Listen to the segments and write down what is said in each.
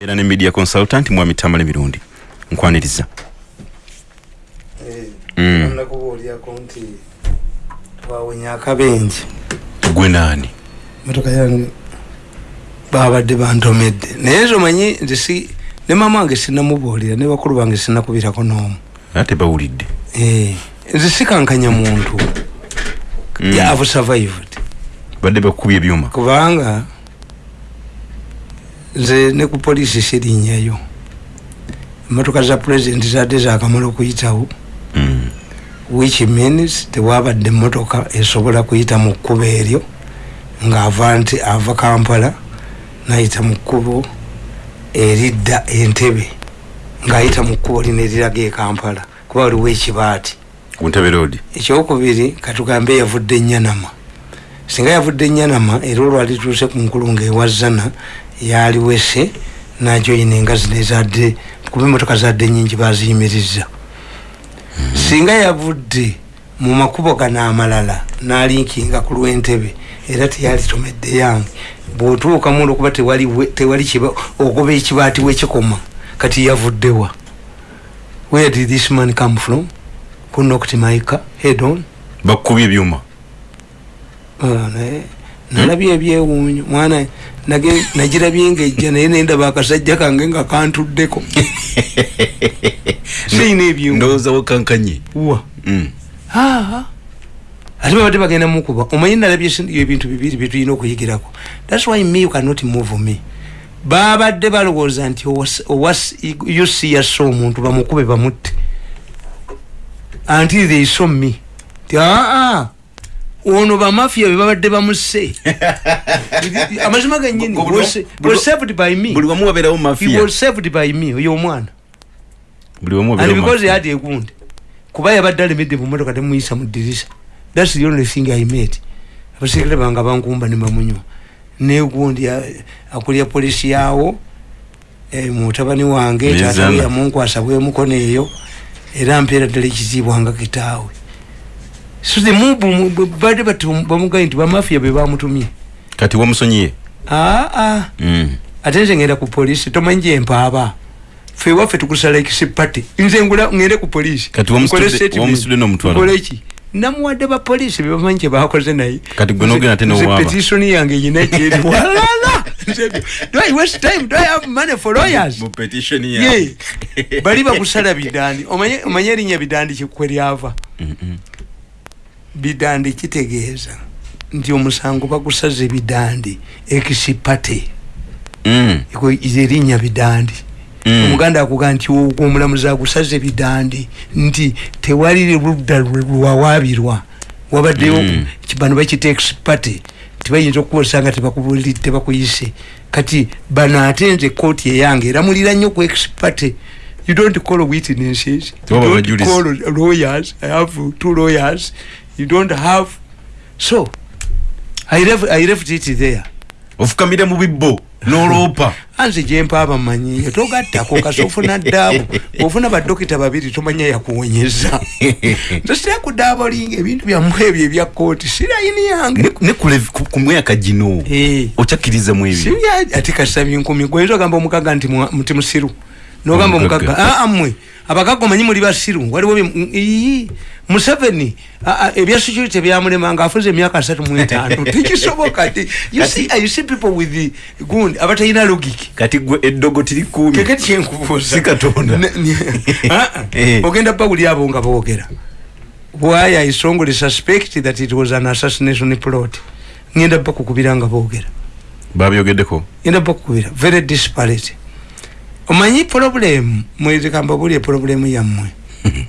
era ne media consultant mwami tamale mirundi nkwaniriza. Mm. nakubuulyako nti twawenya akabenje gwe naani motoka yange babadde bantomedde naye nze omanyi nti si ne mama wange sinamubuulira ne bakulu bange sinakubirako n'omu. Ate bawulidde. Eh, nze sikankanya muntu. Mm. yeah, have survived. Badde bakubye ebyuma. Kubanga nze ne ku poliisi sirinnyayo emotoka za pulezidenti zadde zakamala okuyitawo Mm. which means tewabadde emotoka esobola kuyita mu kkubo eryo ng'ava nti ava kampala nayita mu kkubo eridda entebe ng'ayita mu kkubo lino eriraga e kampala. Kuba waliwo ekibaati. Ekyokubiri katugambe yavudde enyanama singa yavudde enyanama era olwalituuse ku nkulu ngaewazana yaliwese najoyina engazi nezadde kuba emotoka zadde nyingi baziyimiriza singa yavudde mu makubo gano amalala nalinkinga ku lwentebe era teyalitomedde yange bwotuuka mu olwokuba tewali ogoba ekibaati wekikoma kati yavuddewa where did this man come from? Who knocked my car head on? Bakubye ebyuma nalabye ebyewuunyo mwana nagirabye ngaejja naye nendaba akasajja kange nga kantuddeko. Siyina ebyuma. Ndowooza wakankanye wa? Mm. aa ate babadde bagenda mukuba omanyi nalabye sin- ebintu bibiri byetulina okuyigirako. Thats why me you cannot move me. Babadde balowooza nti ucsa omuntu bamukube bamutte. Until they saw me. Ti aa ono bamafia bebabadde bamusse amazima genyini Buli- wamu wabeerawo oyo omwana. And because a wound kuba yabadde alemedde mu motoka temuyisa mu ddirisa thats the only thing i made abasekere bange abankumba ne bamunywa. Negundi akulya polisi yawo eh, mutabani wange tatawe yamunkwasa bwemukono eyo era mpeera ddala ekiziibwa nga kitaawe the mubu badde bamugaye nti bamafia be bamutumye kati wamusonyiye aa Mm. ate nze ngenda ku polisi tomanyi gyempaaba fe waffe tukusala ekisipate nze ngula ngende ku polisi Kati wamusitudde- Nkole statement. wamusitudde n'omutwalo. Nkole ki namuwadde bapolisi bebamanyi kyebakoze naye. Kati gwe n'ogenda ate n'owaaba. petitioni yange nyina kyeri walala! Do i waste time? Do i have money for lawyers? Mu petition ye. Yawe. bali bakusala bidandi omanye omanye erinnya bidandi kikwe lyava Mm-mm. Bidandi kitegeeza nti omusango bagusaze bidandi ekisipate. Mm. Erinnya bidandi. Mm. omuganda akuga nti omulamuzi agusaze bidandi nti tewali ludda lwawaabirwa wabaddeyo Mm. bano bakita expate tibayinza okukozesa nga tebakubulidde tebakuyise. Kati bano ate nze kooti eyange eramulira nnyo ku expate you don't call witnesses. You don't call lawyers. I have two lawyers you don't have. So i left, I left it there. Ofukamire mu bibbo n'oloopa. Anze gyempaaba manyiyo togattako kasi ofuna ddaabu ofuna badokita babiri tomanya yakuwonyeza. Nze sirakudaaba olinga ebintu byammwe ebyo ebya kooti sirayini yange. Ne- ne ku lev- ku- ku myaka gino Eh. okyakkiriza mu ebyo? Sibya ati kasabye nkumi gwoyinza ogamba omukaga nti mwa- nti musiru nogamba Omukaga. aa mmwe abakaga omanyi muli basiru waliwo museveni ah, ah, ebya security byamulema nga afuze emyaka asatu mu etaano. Tekisoboka ti see people with the gundi abatalina logic kati gwe eddogo tirikuumi keke kyenkubuuza. Si Katonda. Ah, ah. Eh. ogenda bawuli abo nga boogera. Why i strongly suspect that it was an assassination plot? Ngenda bakukubira nga boogera. Babyogeddeko? Ngenda bakukubira very disparate omanyi problem mwezikamba buli eproblemu yammwe?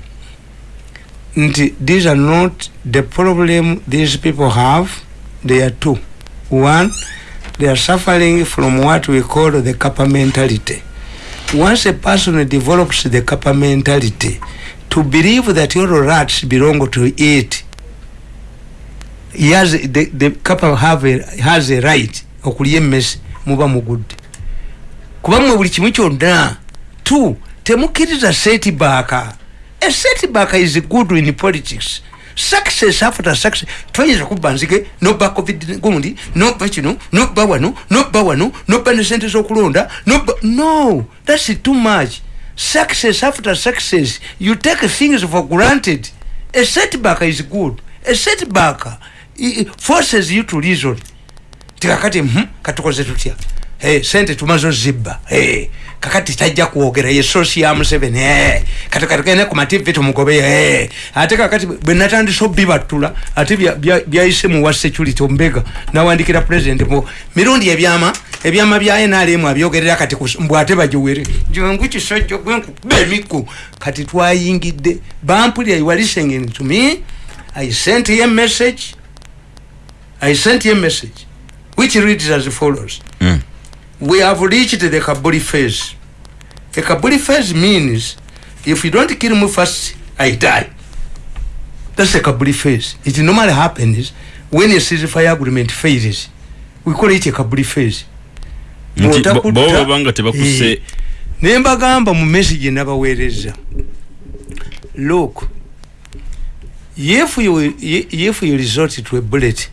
Nti these are not the problem these people have they are two. One they are suffering from what we call the kappa mentality. Once a person develops the kappa mentality to believe that all rats belong to it he has the, the kappa have a, has a right okulya emmesi muba mugudde kuba mmwe buli kimu kyonna. Two temukkiriza setback a setback is good in politics. Success after success. Twayinza kubba nzige noba covid gundi noba kino noba wano noba wano noba ne sente z'okulonda noba no thats too much. Success after success. You take things for granted. A setback is good. A setback forces you to reason. Tikakati hmm, katukoze tutya sente tumazo zibba. Hey, kakati tajja kwogera ye sosi ya museveni hey, kati katukene ku mativi tumugobe hey. ate kakati bwe natandisa obibatula ate bya- bya- byayise mu wa security ombega nawandikira president mu mirundi ebyama ebyama bya nrm abyogerera kati mbw ate bagiwere. Jangu kisajja gwenkukuba emikku kati twayingidde bampulira are listening to me. I sent a message. I sent a message. Which reads as follows? Mm. We have reached the kabuli phase. A kabuli phase means if you don't kill me first i die. That's a kabuli phase. It normally happens when a ceasefire agreement fails we call it a kabuli phase. Nti bo- Bw'otakutta- bo banga tebakuse Eh, ne mbagamba mu message nabaweereza look if you, if you resort to a bullet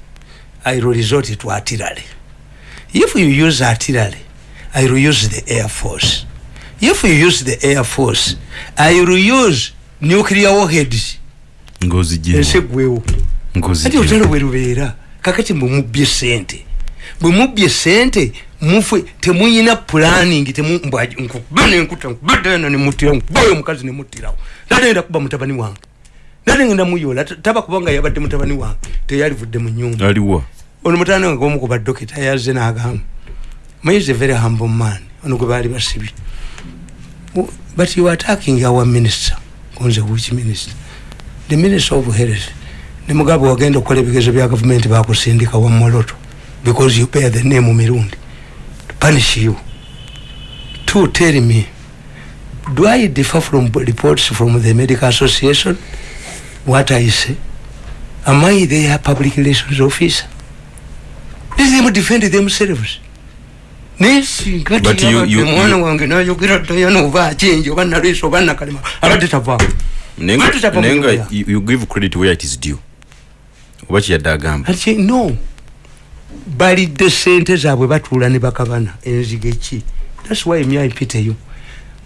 i will resort to artillery if you use artillery i will use the air force. If you use the air force i will use nuclear warheads. Ng'ozigyemu ensi eggwewo ati ng'ozigyemu olutalo bwe lubeera kakati bwe mubbye sente. Bwe mubbye sente mufwe temuyina planning nkuba nenkuta nkubadana nemutira nkubayo omukazi nemuttirawo nadenda kuba mutabani wange. Nadengenda muyola taba kubanga yabadde mutabani wange. Teyalivudde mu nyumba. Aliwa ono mutani wange omu ku badokita yazze n'agamba mayis a very humble man ono gwe baali basibye but you attacking our minister. Konze which minister? The minister of health ne mugabe wagenda okukola ebigezo bya gavumenti bakusindika wa moloto because you bear the name mirundi. To punish you. To tell me do i differ from reports from the medical association? What i say? Am i their public relations officer let them defend themselves But you- you- you- wange nayogera dayana oba akinji oba nalwisa oba nakalema abadde tavaako Nenga- Lwaki tava mu nenga lawyer? you you give credit where it is due. Oba kiyadde agamba ati no. Balidde sente zaabwe batuula ne bakabana enzige ki thats why me ipiteyo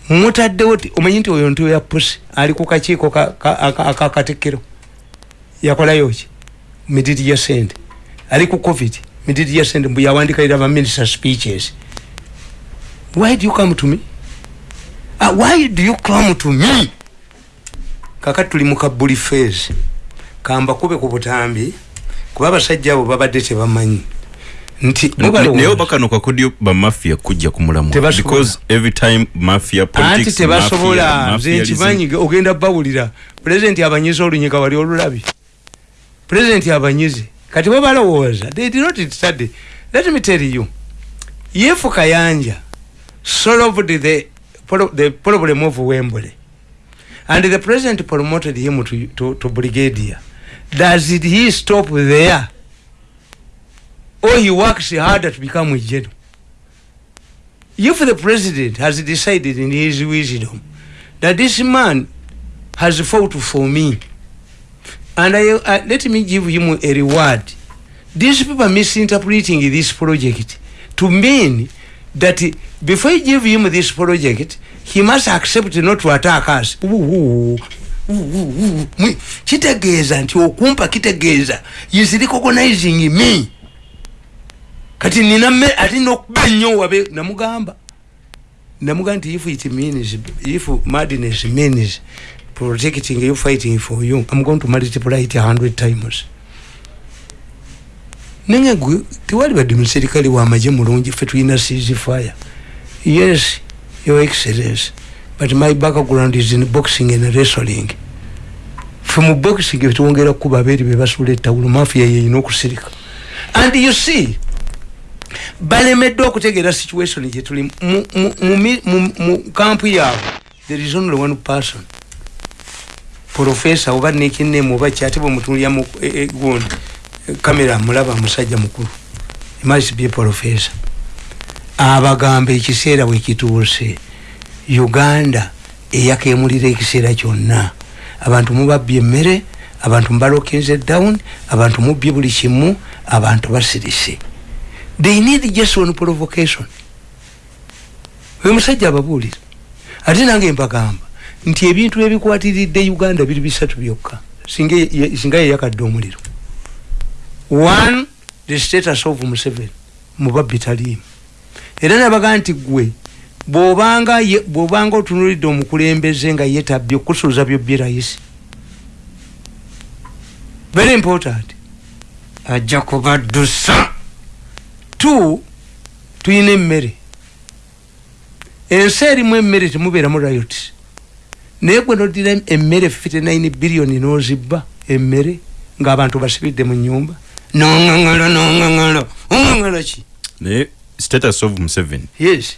mutaddewo ti omanyi nti oyo ntiyo ya pusi ali ku kakiiko ka- ka- aka- akakatekero yakolayo ki mididi ya sente ali ku covid mididi ya sente mbu yawandikalira baminister speeches. Why do you come to me? Uh, why do you come to me? Kakati tuli mu kabuli phase kambakube ku butambi kuba abasajja abo babadde tebamanyi. Nti Ne- mubalowooza. naye oba kano kakodyo bamafia kujja kumulamu Tebasobola. because every time mafia politics tebasobola nze mafialism- nkimanyi ogenda bawulira. Pulezidenti abanyize olunyiga wali olulabi. Pulezidenti abanyize kati bwe balowooza they did not study. Let me tell you yefu kayanja solved the, the problem of wembley. And the president promoted him to, to, to brigadier. Does it he stop there? Or he works harder to become a general? If the president has decided in his wisdom that this man has fought for me and I, uh, let me give him a reward. These people are misinterpreting this project to mean that before you give him this project he must accept not to attack us. Ooh, ooh, ooh, ooh, ooh. kitegeeza nti okumpa kitegeeza is recognizing me. Kati nina me ati nokuba ennyo wabe namugamba. Namugamba nti if it means if madness means protecting you fighting for you. I'm going to multiply it a hundred times. Nenge gwe tewali badde muserikale wamaje mulungi fe siege fire yes your excellence but my background is in boxing and wrestling. Mu boxing twongera kuba abeeri bebasula ettawulo mafia yeyina okusirika and you see balemeddwa okutegeera situation mi- mu- mu kampu yaabwe there is only one person profesa oba nekinemu oba kyate bwemutunulya mu e- e- gundi kamera mulaba musajja mukulu. Must be profesa abagamba ekiseera bwekituuse uganda eyakemulira ekiseera kyonna. Abantu mubabbye emmere abantu mbalokinze down abantu mubye buli kimu abantu basirise. They need just one provocation. Oyo musajja ababuulira ate nange mbagamba nti ebintu ebikwatiridde uganda biri bisatu byokka. Singa ye- yeyakadde omuliro. One the status of museveni mubabbi taliimu. Era nabaga nti gwe bwobanga ye- bwobanga otunulidde omukulembeze nga yetabye okusuuza byobye rayisi very important. Ajja kubaddusa two tuyina emmere. Ensi erimu emmere temubeeramu riot naye gwe nodira emmere 59 biliyoni nozibba emmere ng'abantu basibidde mu nyumba noŋaŋalo noŋaŋalo oŋaŋalo ki? Naye status of museveni yes.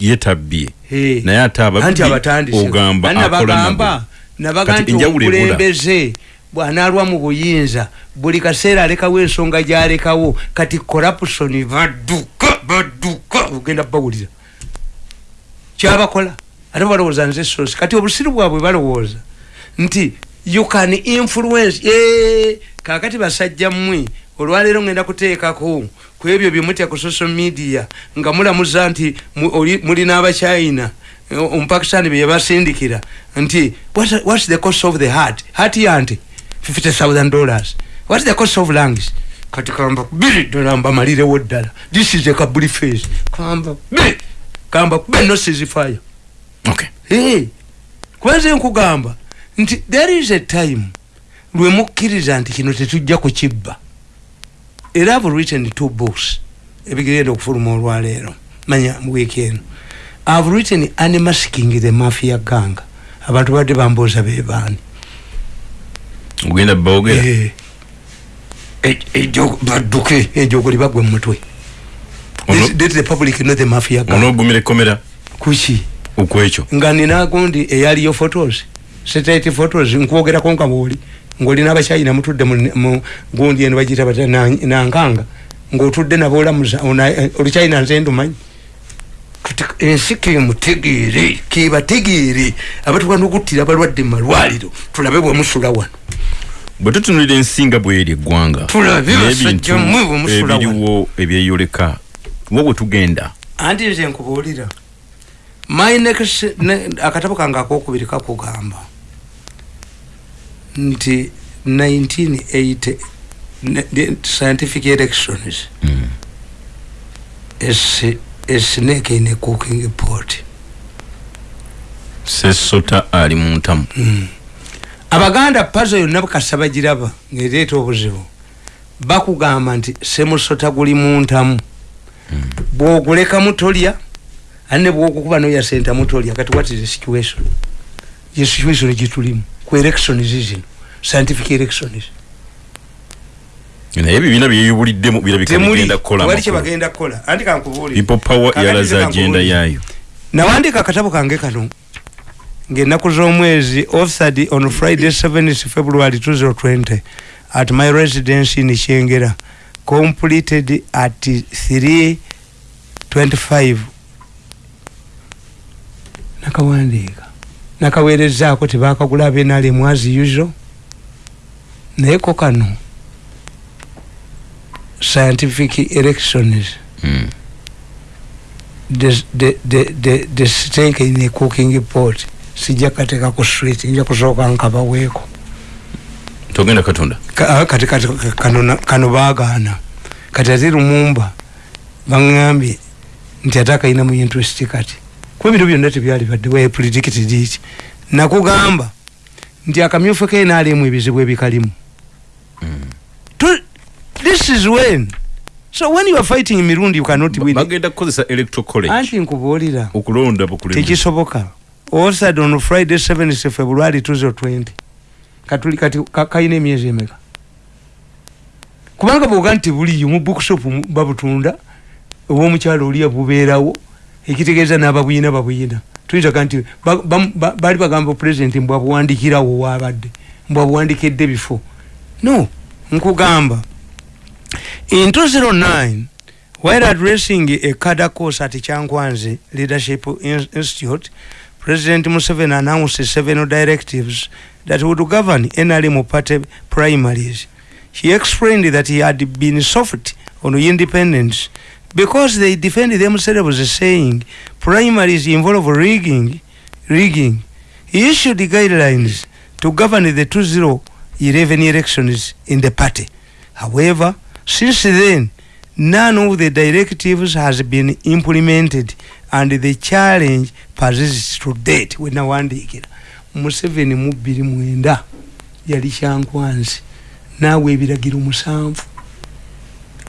yetabye Hey. naye ate anti ababbi abatandise. Ogamba Ani akola nabagamba nabo. nabaga Kati nti enjawulo ebula. omukulembeze bwanalwa mu buyinza buli kaseera alekawo ensonga gyalekawo kati corruption badduka badduka ogenda bawulira. Kyabakola ate balowooza nze sosi. Kati obusiru bwabwe balowooza nti you can influence Eh, kakati basajja mmwe olwaleero ngenda kuteekako ku ebyo byemutya ku social media nga mulamuza nti mulina abachina omupakistani beyabasindikira nti what's, the cost of the heart? Heart yante 50000 dollars. What's the cost of lungs? Kati kamba biri dola mbamalirewo ddala. This is a kabuli face. Kamba biri kamba kube nosizi hey, kubanze nkugamba nti there is a time lwe mukkiriza nti kino tetujja kukibba. Era have written two books. Ebigenda okufuluma olwaleero manya wiiki eno. Ihave written animasking the mafia gang. Abantu badde bambooza bebaani ogenda bawogera Eh, e- ejo badduke ejogo libagwe mumutwe Let the public know the mafia gang. Onoogumira ekomera kuki okwekyo nga nina gundi eyaliyo photos satellite photos nkwogerako nga bwoli ngaolina abachina mutudde mu- gundi eno bagiyita bata na- nankanga ngaotudde nabo olamuza oluchina nze ndumanyi. Kati ensi kemutegeere kebategeere abatugana okuttira abalwadde mu malwaliro tulabe bwemusula wano. Bwe tutunulira ensinga bweri eggwanga n'ebintu bwe musula ebiriwo ebyeyoleka wo bwe tugenda. Anti nze nkubuulira my next ne, akatabo kange akokubiri kakugamba. Nti 1980 ne, the scientific elections. Mm. a, snake in a cooking pot. Sesota ali mu ntamu. Abaganda pazo yonna bukasa bagiraba ngaereeta obuzibu. Bakugamba nti semusota guli muntamu bwogulekamu tolya ate ne bwokukuba noya sentamu tolya kati what is the situation? Ye situation gitulimu ku elections zino scientific elections. Naye ebibiina byeyubuliddemu birabika temuli bigenda kukola wali amakulu. kyebagenda kukola. Anti kankubuulire people power Kakati yalaza nze agenda yaayo. Nawandika akatabo kange kano. Ngaennaku z'omwezi authored on friday 7 february 2020 at my residence in kyengera completed at 325 nakawandiika. Nakaweerezaako tebakagula abenalemu as usual. Naye ko kano scientific elections. Mm. the, the, the, the, the steak in a cooking pot. Sijja kateeka ku street nja kusooka nkabaweeko togenda katonda? Ka- ah, kati kati kano kano baagaana. Kati ate lumumba baŋŋambye nti ate akalina mu interest kati kuba ebintu byonna tebyali badde we predicted it nakugamba nti akamyufu kenaalemu ebizibu ebikalimu. Tu- this is when. So when you are fighting mirundi you cannot win. Bagenda kukozesa electoral college. Anti nkubuulira. Okulonda bukulembeze. Tekisoboka. Osad on friday 7 february 2020 katuli kati ka- kalina emyezi emeka? Kubanga bwoga nti buliyo mu bookshop babutunda obwomukyalo oliya bubeerawo ekitegeeza n'ababuyina babuyina. Tuyinzaga nti ba- ba- ba- baali bagamba pulezidenti mbwabuwandikirawo waabadde mbwabuwandikidde bifo no nkugamba. In 2009 while addressing a cadre course at Changwanzi Leadership In- Institute, President Museveni announced several directives that would govern NRM party primaries. He explained that he had been soft on independence because they defend themselves saying primaries involve rigging, rigging. He issued guidelines to govern the 2011 elections in the party. However, since then, none of the directives has been implemented and the challenge persists to date wenawandiikira museveni mu bbiri mwenda yali kyankwanzi naawe ebiragiro musanvu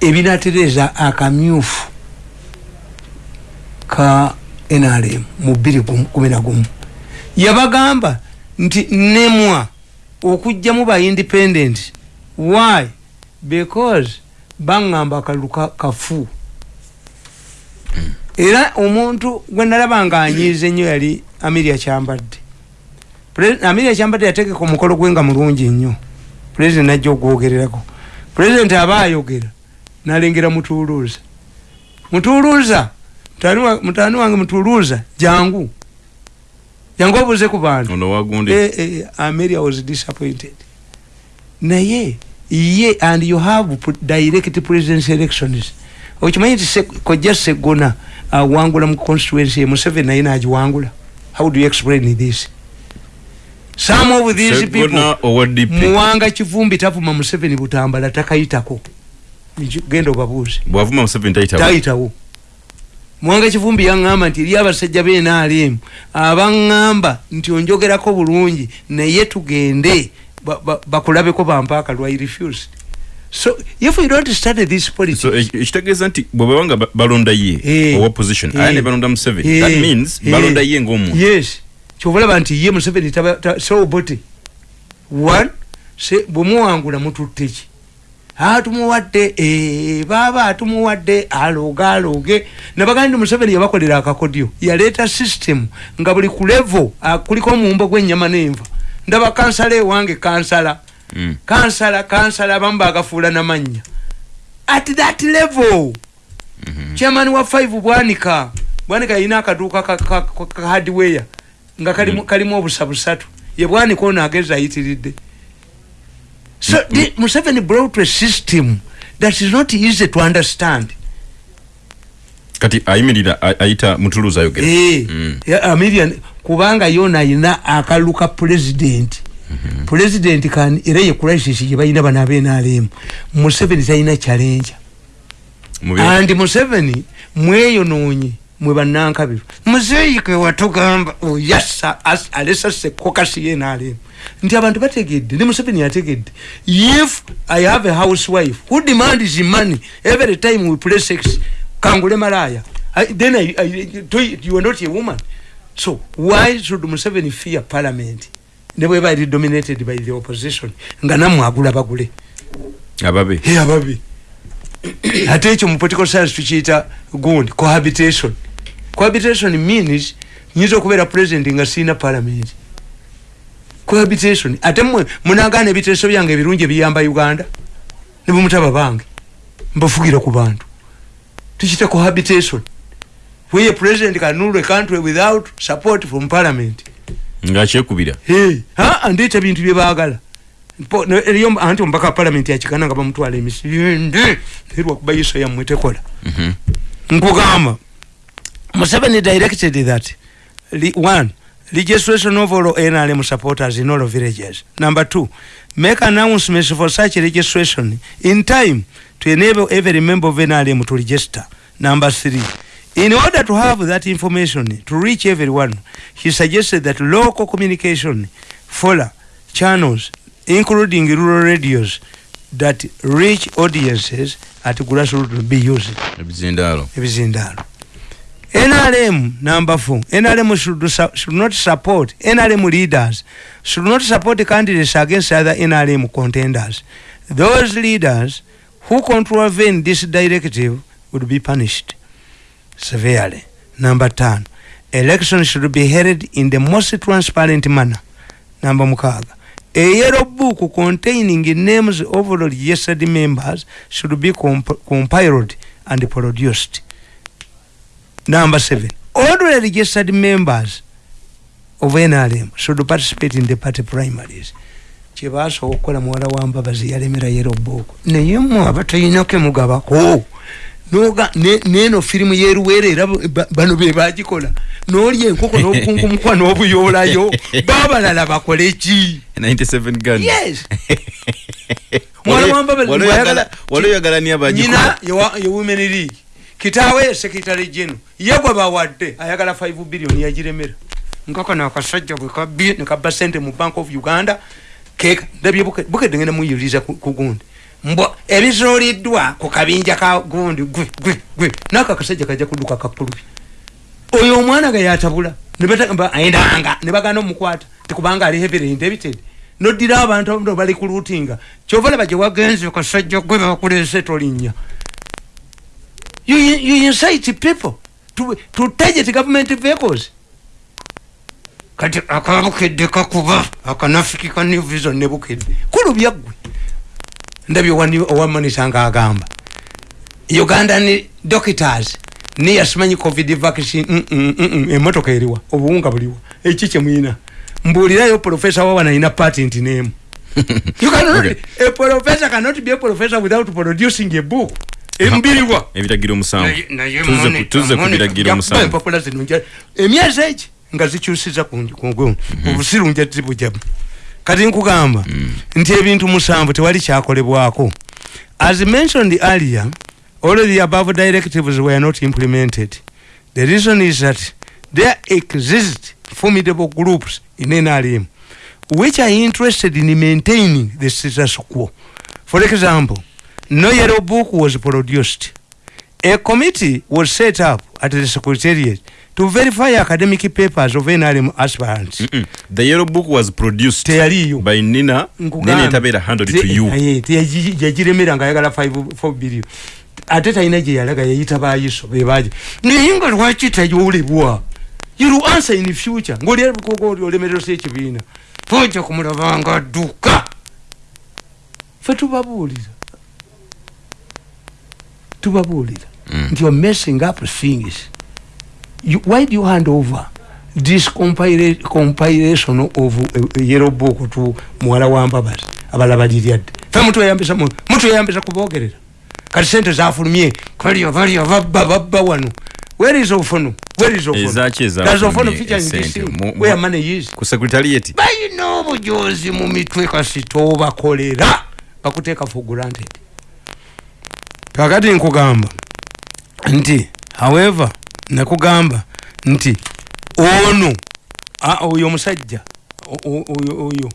ebinatereza akamyufu ka nrm mu bbiri kumi nagumu yabagamba nti nemwa okugjamu ba independent. Why? Because baŋŋamba akalulu kafu. Era omuntu gwe nalaba nga anyiiza ennyo yali amiria kyambadde. Amiria kyambadde yategeka omukolo gwe nga mulungi nnyo. Pulezidenti najja ogwogererako pulezidenti aba ayogera nalengera mutuuluuza. Mutuuluuza mutaani wange mutuuluuza jangu. Jangu obuze ku bantu. E, e, ameria was disappointed. Naye ye and you have direct presidence elections. Okimanyi nti kojja segona awangula uh, mu constituency museveni naye nagiwangula. How do you explain this? Some of these people muwanga kivumbi tavuma museveni butambala takayitako genda obabuuze. Bwavuma museveni tayitawo? Muwanga kivumbi yaŋŋamba nti eri abasajja benaalemu abaŋŋamba nti onjogerako bulungi naye tugende bakulabeko bampaaka lwai refused. So if we don't study this politics so ekitegeeza nti bwebawanga balonda ye hey, owa position hey, aya ne balonda museveni hey, that means hey, balonda ye ngaomuntu yes. Kyobalaba nti ye museveni sobote one bwemuwangula mututteki atumuwadde baba atumuwadde aloge aloge nabagandi nti museveni yabakolera akakodyo yaleeta system nga buli ku levo kuliko omuwumbo gw'ennyama n'enva ndaba kansala ewange kansala mm. kansala kansala abamu bagafuula namanya at that level mm -hmm. chairman wa 5 bwanika bwanika yina akaduuka ka, hardware nga kalimu, mm. kalimu obusa busatu ye bwanika ono agezi ayitiridde so mm -hmm. museveni brought a system that is not easy to understand. Kati ayimirira ayita mutuluza ayogera hey, mm. amirian kubanga yona ayina akaluka president. -hmm. president kan era ye crisis ye bayina bana benalem museveni sayina challenge. And museveni mweyo nonye mwe banankabiru muzeyike watugamba oyasa oh, alesa se kokasi ye nalem nti abantu bategedde ne museveni yategedde if i have a housewife who demands money every time we play sex kangule malaya. I, then I, I, you are not a woman. So why should museveni fear parliament? Nebwe bali dominated by the opposition nga namwe agula bagule. Ababe he ababe ate ekyo mu political science tukiyita gundi cohabitation. Cohabitation means nyinza okubeera president nga siina parliament cohabitation. Ate mwe munagaana ebiteeso byange ebirungi ebiyamba uganda? Ne bwemutaba bange mbafugira ku bantu. Tukiyita cohabitation. Where president can rule a country without support from parliament. Ngakyekubira ndeeta bintu byebagala eriyo anti omubaka palamenti yakigana nga bamutwala emisinde. Erwakuba yiso yammwe tekola. Mhm. nkugamba museveni directed that one registration of all nrm supporters in all villages number two make announcements for such registration in time to enable every member of nrm to register number three In order to have that information to reach everyone, he suggested that local communication follow channels, including rural radios, that reach audiences at grassroots be used. Ebizindalo. Ebizindalo. NRM number four. NRM should, should not support NRM leaders, should not support candidates against other NRM contenders. Those leaders who contravene this directive would be punished. severely. Number 10. Elections should be held in the most transparent manner. Number mukaga. A yellow book containing names of all registered members should be comp compiled and produced. Number 7. All registered members of nrm should participate in the party primaries. Kyebasobola okukola muwala wa mbabazi yalemera yerobooko naye mwe abatalinako emugabako noga neno firimu yeruwere era bano bebagikola nolya enkoko nobukunkumukwa nobuyolayo babalala bakole ki? Yes. Mwalawambabazinyina yewomen league kitawe secretary geno yegwe bawadde ayagala 5 billion yagiremera nkakano akasajja bwekabye nekabba sente mu bank of uganda keka ndabye bukedde ngenda muyiriza ku gundi. Mbwa ebizoliddwa ku kabinja ka gundi gwe gwe gwe nako akasajja kajja kuduka kakulubi oyo omwana ge yatabula ayendanga ne bagana omukwata tekubanga ali heavily indebted noddira abantu bali ku lutinga kyova laba gye wagenze kasajja gwe bakulese tolinnya you, you incite people to, to target government vehicles. Kati akabukedde kakuba akanafiki ka new vision ne bukedde kulubya ggwe ndabye owamanisa nga agamba. Ugandan doctors. Niye asimanyi covid vaccine mm, mm, mm, emotoka eriwa obuwunga buliwa. Eki kyemuyina mbuulirayo profesa wawana ina patent name a professor cannot be a professor without producing a book embiriwa. Ebiragiro musanvu tuze ku biragiro musanvu empapula zino emyezi eki nga zikyusiza kugumu obusiru nja zibujamu kati nkugamba nti ebintu musanvu tewali kyakolebwako. As mentioned earlier all the above directives were not implemented. The reason is that there exist formidable groups in nrm which are interested in maintaining the status quo. For example no yellow book was produced a committee was set up at the secretariat to verify academic papers of NRM aspirants. Mm -mm. The yellow book was produced Teyaliyo. by Nina. Nina itabera handed to you. Aye, yajiremera nga yagala 5 billion. Ate talina gye yalaga yayita bayiso bebaje. Naye nga lwaki tayolebwa? You will answer in the future. Ngoli olemerero si ekibiina. Tojja kumulabanga adduka. Fe tubabuulira. Tubabuulira. Mm. Nti you're messing up things. you, why do you hand over this compilation, of uh, yellow book to muwala wa mbabazi abala baliryadde fe mutu eyambisa mutu eyambisa kubogerera kati sente zafulumye kaliyo baliyo babba babba wano. Where is ofono where is ofono ezaki does ofono feature in this thing where money is? ku secretariat. Bayina obujozi mu mitwe kasi tobakolera. Bakuteeka for granted kakati nkugamba nti however nakugamba nti ono oyo omusajja oyo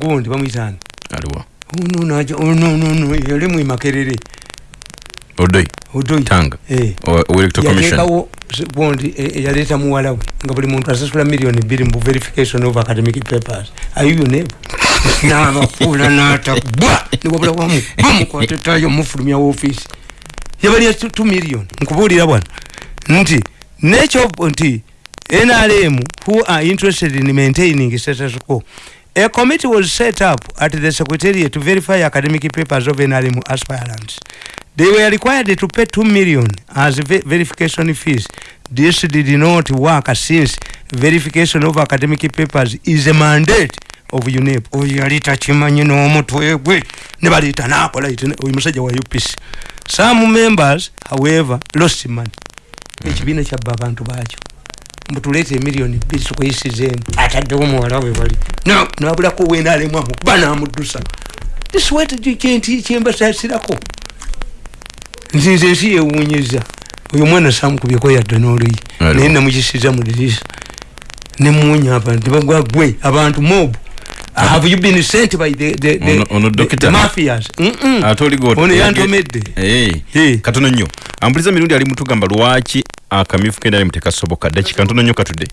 gundi bamwitani aliwa. Ono yali mwimakerere odoi. Odoi. Tanga. Eh. Bondi yaleta muwala we nga buli muntu asasula million bbiri mu verification of academic papers. Ayuyo nebo nabakula natabwa niwabula wamu bamukwatetayo mufulumya wofiisi yabalya 2 million nkubuulira bwana. Nti nekyo nti nrm who are interested in maintaining status quo. A committee was set up at the secretariat to verify academic papers of nrm aspirants. They were required to pay 2 million as ver verification fees. This did not work since verification of academic papers is a mandate of unep. Oyo yali takimanyi n'omutwe gwe ne baliita nakola oyo musajja wa upc some members however lost money. Ekibiina kyabba abantu baakyo. Mbutuleeta emiliyoni bbiri tukuyisizeemu ataddewo muwala we wali nabulako wenaalemu amukuba namuddusa. Kyembasasirako nzinze ensi yewuunyiza. Oyo omwana samukubyeko yadde n'oluyi. Naye namukisiza mu dirisa nemuwonya abantu nebagwa gwe abantu mob have you been sent by the, the, the, ono the mafias? Ono yantomedde katono nnyo. Ampuliza mirundi ali mutugamba lwaki akamyufu kendali mutekasoboka dakika ntono nnyo katudde